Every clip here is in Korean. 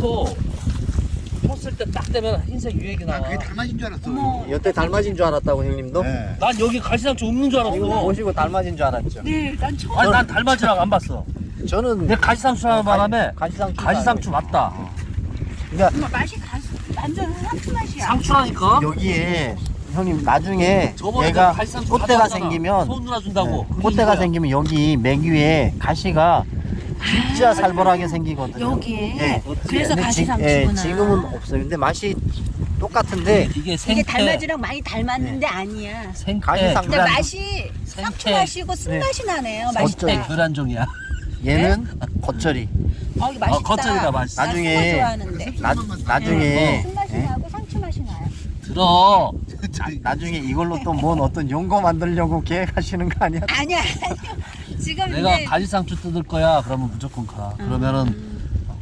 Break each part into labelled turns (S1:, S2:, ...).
S1: 이거 폈을 때 딱 되면 흰색 유액이
S2: 나
S1: 나와.
S2: 그게 달맞인 줄 알았어.
S3: 어머.
S4: 여태 닮아진 줄 알았다고 형님도?
S2: 네.
S1: 난 여기 가시상추 없는 줄
S4: 이거
S1: 알았어.
S4: 보시고 닮아진 줄 알았죠?
S3: 네, 난 처음.
S1: 아니 난 닮아지라고 안 봤어.
S4: 저는
S1: 내 가시상추 하는 바람에
S4: 가시상추
S1: 가시상추 맞다.
S4: 그러니까
S3: 정말 맛이 가, 완전 상추 맛이야.
S1: 상추라니까.
S4: 여기에 형님 나중에
S1: 저번에
S4: 얘가
S1: 내가
S4: 꽃대가. 생기면
S1: 손 누나 준다고.
S4: 네, 꽃대가. 생기면 여기 맥 위에 가시가 진짜 살벌하게 생기거든요.
S3: 여기에.
S4: 예.
S3: 그래서
S4: 근데 지-
S3: 가시상추구나.
S4: 예, 지금은 없어요. 근데 맛이 똑같은데
S1: 이게
S3: 이게
S1: 생태.
S3: 달맞이랑 많이 닮았는데 아니야.
S1: 생태.
S3: 근데
S1: 교란-
S3: 맛이. 맛이고 쓴맛이 나네요.
S4: 어쩌-
S3: 맛있다.
S1: 생태 교란종이야.
S4: 얘는 겉절이.
S3: 어, 이거 맛있다.
S1: 어, 겉절이가 맛있어.
S3: 나
S4: 나중에-
S3: 좋아하는데.
S4: 나, 나중에
S3: 쓴맛이
S4: 예?
S3: 나고 상추 맛이 나요.
S1: 들어.
S4: 나중에 이걸로 또 뭔 어떤 용거 만들려고 계획하시는 거 아니야?
S3: 아니야, 아니요. 지금
S1: 내가
S3: 이제
S1: 가지상추 뜯을 거야. 그러면 무조건 가. 그러면은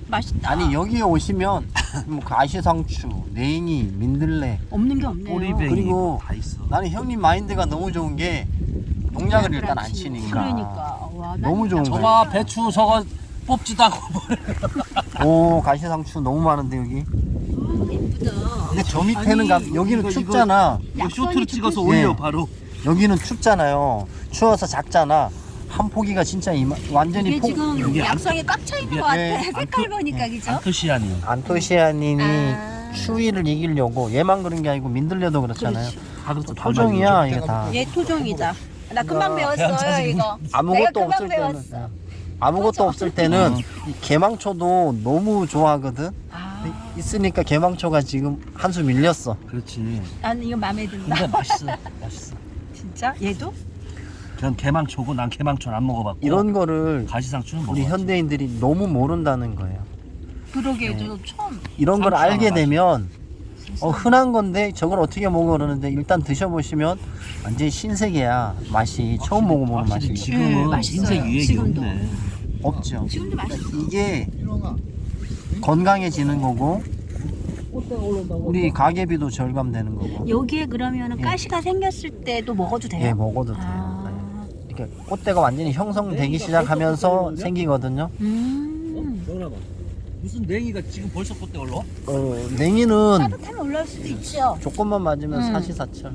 S3: 맛있다.
S4: 아니 여기에 오시면 뭐 가시상추, 냉이, 민들레
S3: 없는 게 없네요.
S1: 꼬리뱅이
S4: 그리고
S1: 다 있어.
S4: 나는 형님 마인드가 너무 좋은 게 농약을 일단 안 치니까
S3: 그러니까. 와, 난
S4: 너무 좋은 거예요.
S1: 저봐 배추 저거 뽑지도 않고
S4: 오 가시상추 너무 많은데 여기.
S3: 아, 예쁘다.
S4: 근데 저 밑에는
S1: 아니,
S4: 가, 여기는
S1: 이거,
S4: 춥잖아.
S1: 이거 쇼트로 찍어서
S4: 올려,
S1: 올려 바로.
S4: 여기는 춥잖아요. 추워서 작잖아. 한 포기가 진짜 이마, 완전히
S3: 이게
S4: 폭.
S3: 지금
S1: 이게 안-
S3: 약성에 꽉차 있는 것 같아.
S4: 네,
S3: 색깔 보니까 그죠?
S1: 안토시아닌.
S4: 안토시아닌이
S3: 아.
S4: 추위를 이기려고 얘만 그런 게 아니고 민들레도 그렇잖아요.
S1: 가격도
S4: 토종이야 이게 다.
S3: 얘 토종이다. 나 금방 배웠어요. 이거.
S4: 아무것도
S3: 내가 금방
S4: 없을 때는
S3: 배웠어.
S4: 아무것도 없을 때는 이 개망초도 너무 좋아하거든.
S3: 아,
S4: 있으니까 개망초가 지금 한 수 밀렸어.
S1: 그렇지.
S3: 난 이거 마음에 든다.
S1: 근데 맛있어. 맛있어.
S3: 진짜? 얘도?
S1: 그냥 개망초고 난 개망초는 안 먹어봤고.
S4: 이런 거를
S1: 가시상추는
S4: 우리
S1: 먹어.
S4: 현대인들이 너무 모른다는 거예요.
S3: 그러게 저도 처음.
S4: 이런 걸 알게 되면 어, 흔한 건데 저걸 어떻게 먹어 그러는데 일단 드셔보시면 완전 신세계야 맛이 처음 먹어보는
S1: 확실히
S4: 맛이
S1: 지금은
S3: 음, 맛있어요.
S1: 흰색 유액이
S3: 지금도.
S1: 없네.
S4: 없죠.
S3: 지금도 맛있어.
S4: 이게 건강해지는 거고 우리 가계비도 절감되는 거고
S3: 여기에 그러면
S4: 예.
S3: 가시가 생겼을 때도 먹어도 돼요?
S4: 예 먹어도 돼요.
S3: 아.
S4: 네. 이렇게 꽃대가 완전히 형성되기 시작하면서 생기거든요.
S3: 음.
S1: 전화봐. 무슨 냉이가 지금 벌써 꽃대 올라?
S4: 어, 냉이는
S3: 따뜻하면 올라올 수도 있죠.
S4: 조건만 맞으면
S3: 음.
S4: 사시사철.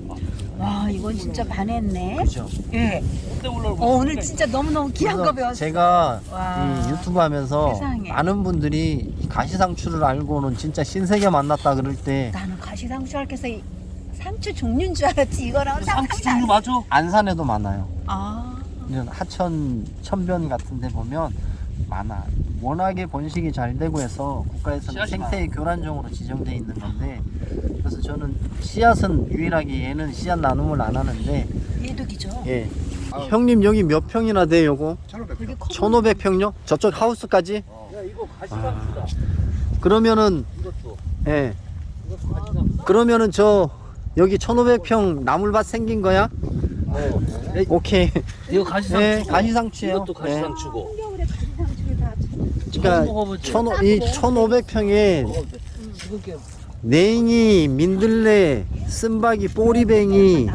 S3: 와 이건 진짜 반했네.
S4: 그죠?
S3: 예.
S1: 꽃대 올라.
S3: 어, 오늘 진짜 너무너무 귀한 거 배웠어.
S4: 제가
S3: 와.
S4: 이 유튜브 하면서
S3: 세상에.
S4: 많은 분들이 이 가시상추를 알고는 진짜 신세계 만났다 그럴 때
S3: 나는 가시상추 할게서 이 상추 종류인 줄 알았지 이거랑
S1: 상추
S3: 상상이
S1: 종류
S3: 안-
S1: 맞아?
S4: 안산에도 많아요.
S3: 아.
S4: 이런 하천 천변 같은 데 보면 많아. 워낙에 번식이 잘 되고 해서 국가에서는 생태 교란종으로 지정돼 있는 건데 그래서 저는 씨앗은 유일하게 얘는 씨앗 나눔을 안 하는데
S3: 얘도 기죠.
S4: 예. 형님 여기 몇 평이나 돼 요거?
S3: 되게 커.
S4: 1500평요? 저쪽 하우스까지?
S1: 야 이거 가시상추다.
S4: 그러면은
S1: 이것도.
S4: 예.
S1: 이것도 가시상추.
S4: 그러면은 저 여기 1500평 나물밭 생긴 거야?
S1: 어.
S4: 오케이.
S1: 이거 가시상추.
S4: 네, 가시상추예요.
S1: 이것도 가시상추고.
S3: 가시상추를 다
S4: 그러니까
S1: 먹어보지.
S4: 1500, 이 1500평에
S1: 지금 게
S4: 냉이, 민들레, 쓴바기, 뽀리뱅이.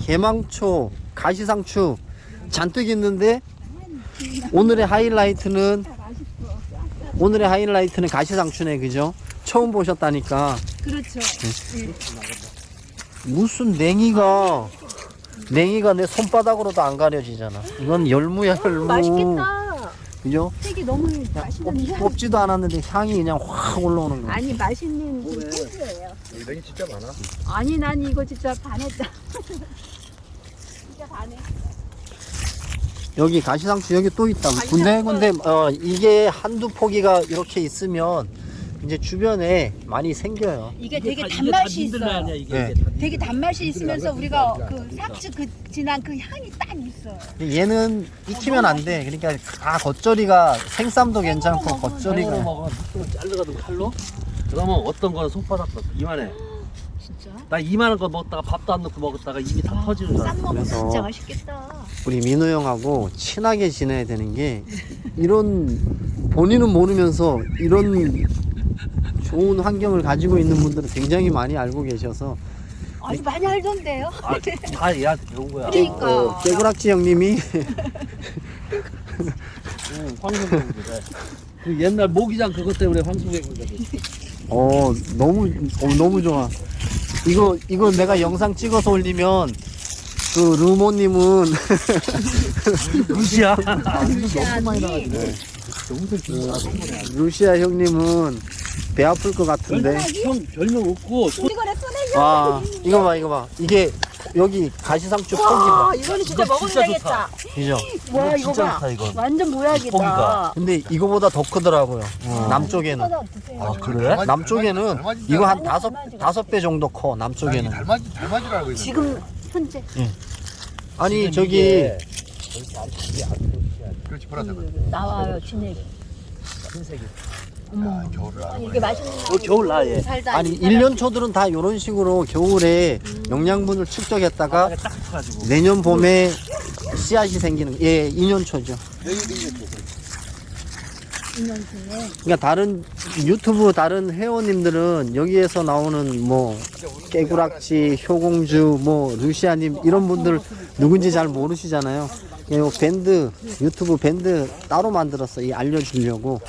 S4: 개망초, 가시상추 잔뜩 있는데 오늘의 하이라이트는 오늘의 하이라이트는 가시상추네 그죠? 처음 보셨다니까
S3: 그렇죠.
S4: 무슨 냉이가 냉이가 내 손바닥으로도 안 가려지잖아 이건 열무야 열무
S3: 맛있겠다.
S4: 그죠?
S3: 색이 너무 맛있는 향.
S4: 뽑지도 않았는데 향이 그냥 확 올라오는 거야
S3: 아니 맛있는 그 소스예요.
S2: 냉이 진짜 많아.
S3: 아니 난 이거 진짜 반했다. 진짜 반해.
S4: 여기 가시상추 여기 또 있다. 군데군데 어 이게 한두 포기가 이렇게 있으면 이제 주변에 많이 생겨요.
S3: 이게 되게
S1: 다-
S3: 단맛이
S1: 다 민들레
S3: 있어요.
S1: 아니야, 이게,
S4: 네.
S1: 이게 다
S3: 되게 단맛이 있으면서 우리가 그 상추 그 진한 그 향이 딱 있어요.
S4: 근데 얘는 익히면 안 돼. 그러니까 아 겉절이가 생쌈도 괜찮고
S1: 칼로
S4: 겉절이가.
S1: 잘라가지고 칼로. 그러면 어떤 거는 손바닥 같아. 이만해.
S3: 진짜.
S1: 나 이만한 거 먹다가 밥도 안 넣고 먹었다가 입이 다 터지는
S3: 줄쌈
S1: 알았어.
S3: 먹으면
S4: 그래서-
S3: 진짜 맛있겠다.
S4: 우리 민호 형하고 친하게 지내야 되는 게 이런 본인은 모르면서 이런 좋은 환경을 가지고 있는 분들은 굉장히 많이 알고 계셔서
S3: 아주 많이 알던데요.
S1: 아, 다 얘한테 배운 거야.
S3: 그러니까.
S4: 어, 깨구락지 형님이
S1: 응, 돼. 그 옛날 모기장 그것 때문에 황소개구리 됐어.
S4: 어 너무 어, 너무 좋아. 이거 이거 내가 영상 찍어서 올리면 그 루모님은
S1: 루시야.
S4: 루시아 형님은 배 아플 것 같은데.
S1: 형 별명 없고 손
S3: 이거래 쏘내줘.
S4: 와 이거 봐 이거 봐 이게 여기 가시상추 포기 봐.
S3: 와 이거는 진짜
S1: 이거
S3: 먹으면
S1: 진짜
S3: 되겠다.
S4: 그죠?
S3: 와 이거
S1: 진짜
S3: 봐.
S1: 좋다 이건.
S3: 완전 모양이다.
S1: 고기가.
S4: 근데 이거보다 더 크더라고요. 남쪽에는.
S1: 아 그래?
S4: 남쪽에는 이거 한 다섯 다섯 배 정도 커 남쪽에는.
S2: 달맞이 달맞이라고 있는
S3: 지금 현재
S4: 아니
S1: 지금
S4: 저기
S1: 이게
S2: 그렇지 보라색
S3: 나와요 진액이.
S1: 흰색이.
S2: 아, 겨울을
S3: 아니 이게 맛있는
S1: 어 겨울.
S3: 살다.
S4: 아니 일년 초들은 다 이런 식으로 겨울에 영양분을 축적했다가
S1: 딱 붙어가지고.
S4: 내년 봄에 씨앗이 생기는 예 2년 초죠.
S3: 인연 중에
S4: 그러니까 다른 유튜브 다른 회원님들은 여기에서 나오는 뭐 깨구락지, 효공주, 뭐 루시아님 이런 분들 누군지 잘 모르시잖아요. 이 밴드 유튜브 밴드 따로 만들었어 이 알려주려고